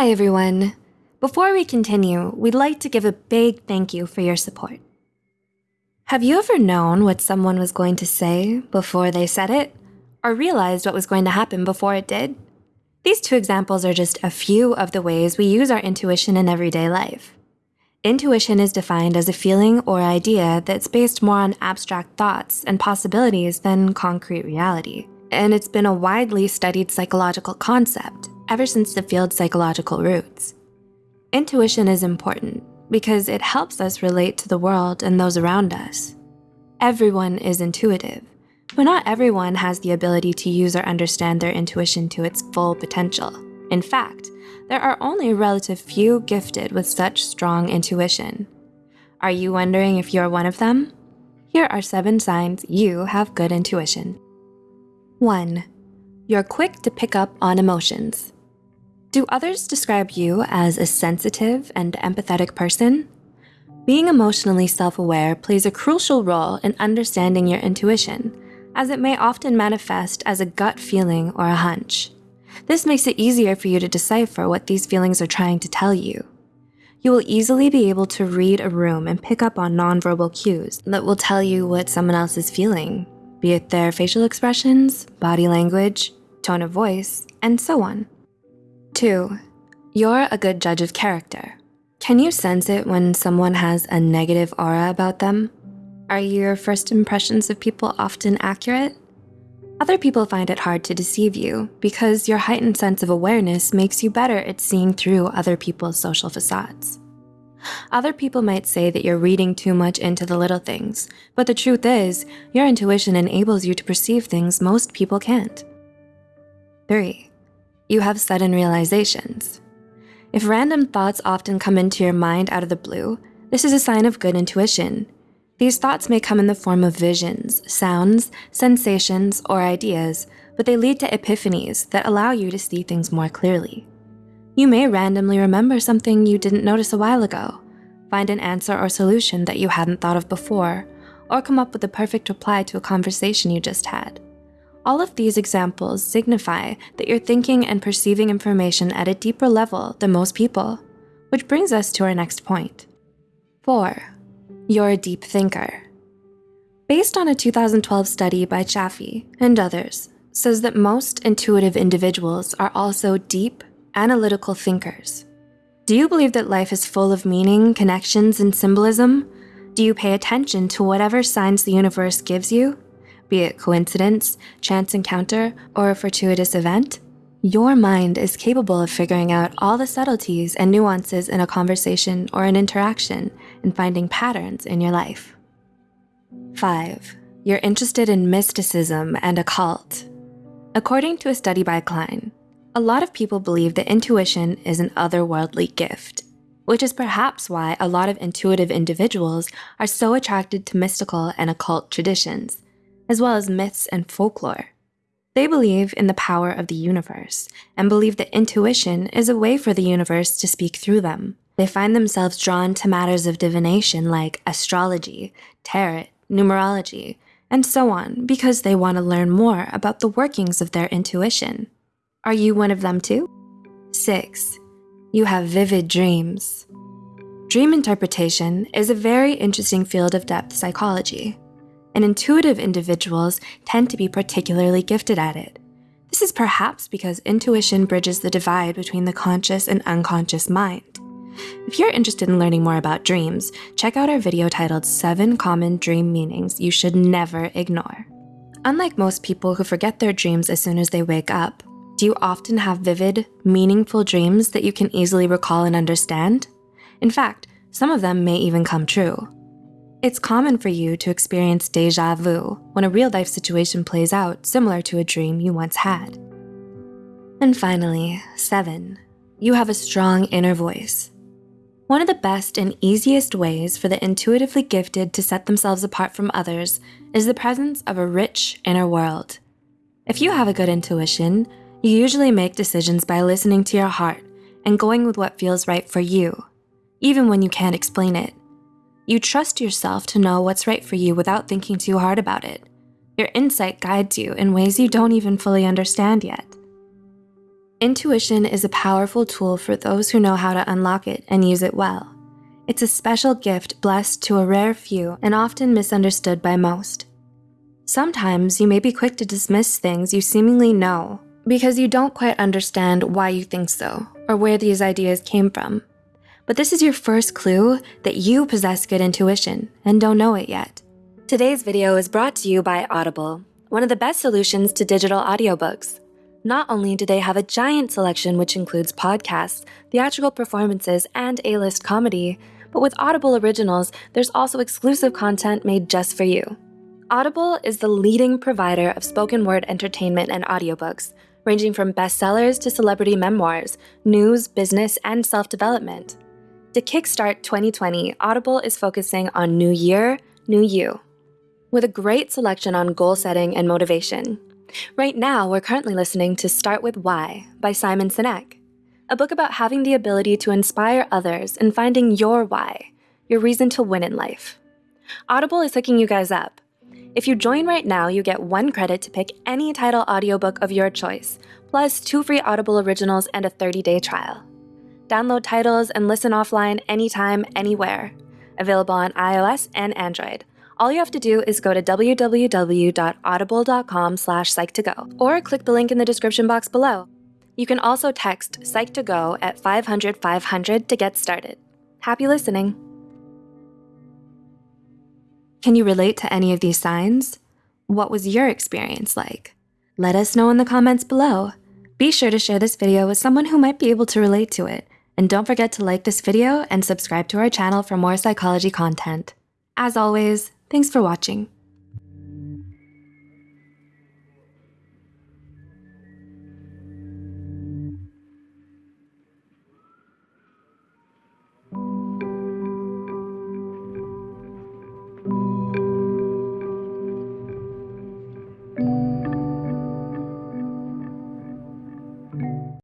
Hi, everyone. Before we continue, we'd like to give a big thank you for your support. Have you ever known what someone was going to say before they said it? Or realized what was going to happen before it did? These two examples are just a few of the ways we use our intuition in everyday life. Intuition is defined as a feeling or idea that's based more on abstract thoughts and possibilities than concrete reality. And it's been a widely studied psychological concept ever since the field's psychological roots. Intuition is important because it helps us relate to the world and those around us. Everyone is intuitive, but not everyone has the ability to use or understand their intuition to its full potential. In fact, there are only a relative few gifted with such strong intuition. Are you wondering if you're one of them? Here are seven signs you have good intuition. 1. You're quick to pick up on emotions. Do others describe you as a sensitive and empathetic person? Being emotionally self-aware plays a crucial role in understanding your intuition, as it may often manifest as a gut feeling or a hunch. This makes it easier for you to decipher what these feelings are trying to tell you. You will easily be able to read a room and pick up on nonverbal cues that will tell you what someone else is feeling, be it their facial expressions, body language, tone of voice, and so on. Two, you're a good judge of character. Can you sense it when someone has a negative aura about them? Are your first impressions of people often accurate? Other people find it hard to deceive you because your heightened sense of awareness makes you better at seeing through other people's social facades. Other people might say that you're reading too much into the little things, but the truth is, your intuition enables you to perceive things most people can't. Three, you have sudden realizations. If random thoughts often come into your mind out of the blue, this is a sign of good intuition. These thoughts may come in the form of visions, sounds, sensations, or ideas, but they lead to epiphanies that allow you to see things more clearly. You may randomly remember something you didn't notice a while ago, find an answer or solution that you hadn't thought of before, or come up with the perfect reply to a conversation you just had. All of these examples signify that you're thinking and perceiving information at a deeper level than most people, which brings us to our next point. Four, you're a deep thinker. Based on a 2012 study by Chaffee and others, says that most intuitive individuals are also deep, analytical thinkers. Do you believe that life is full of meaning, connections, and symbolism? Do you pay attention to whatever signs the universe gives you? Be it coincidence, chance encounter, or a fortuitous event, your mind is capable of figuring out all the subtleties and nuances in a conversation or an interaction and finding patterns in your life. Five, you're interested in mysticism and occult. According to a study by Klein, a lot of people believe that intuition is an otherworldly gift, which is perhaps why a lot of intuitive individuals are so attracted to mystical and occult traditions, as well as myths and folklore. They believe in the power of the universe and believe that intuition is a way for the universe to speak through them. They find themselves drawn to matters of divination like astrology, tarot, numerology, and so on because they want to learn more about the workings of their intuition. Are you one of them too? Six, you have vivid dreams. Dream interpretation is a very interesting field of depth psychology and intuitive individuals tend to be particularly gifted at it. This is perhaps because intuition bridges the divide between the conscious and unconscious mind. If you're interested in learning more about dreams, check out our video titled 7 Common Dream Meanings You Should Never Ignore. Unlike most people who forget their dreams as soon as they wake up, do you often have vivid, meaningful dreams that you can easily recall and understand? In fact, some of them may even come true. It's common for you to experience deja vu when a real life situation plays out similar to a dream you once had. And finally, seven, you have a strong inner voice. One of the best and easiest ways for the intuitively gifted to set themselves apart from others is the presence of a rich inner world. If you have a good intuition, you usually make decisions by listening to your heart and going with what feels right for you, even when you can't explain it. You trust yourself to know what's right for you without thinking too hard about it. Your insight guides you in ways you don't even fully understand yet. Intuition is a powerful tool for those who know how to unlock it and use it well. It's a special gift blessed to a rare few and often misunderstood by most. Sometimes you may be quick to dismiss things you seemingly know because you don't quite understand why you think so or where these ideas came from. But this is your first clue that you possess good intuition and don't know it yet. Today's video is brought to you by Audible, one of the best solutions to digital audiobooks. Not only do they have a giant selection which includes podcasts, theatrical performances, and A-list comedy, but with Audible Originals, there's also exclusive content made just for you. Audible is the leading provider of spoken word entertainment and audiobooks, ranging from bestsellers to celebrity memoirs, news, business, and self-development. To kickstart 2020, Audible is focusing on New Year, New You, with a great selection on goal setting and motivation. Right now, we're currently listening to Start With Why by Simon Sinek, a book about having the ability to inspire others and finding your why, your reason to win in life. Audible is hooking you guys up. If you join right now, you get one credit to pick any title audiobook of your choice, plus two free Audible originals and a 30-day trial. Download titles and listen offline anytime, anywhere. Available on iOS and Android all you have to do is go to www.audible.com slash psych2go or click the link in the description box below. You can also text psych2go at 500 500 to get started. Happy listening. Can you relate to any of these signs? What was your experience like? Let us know in the comments below. Be sure to share this video with someone who might be able to relate to it. And don't forget to like this video and subscribe to our channel for more psychology content. As always, Thanks for watching.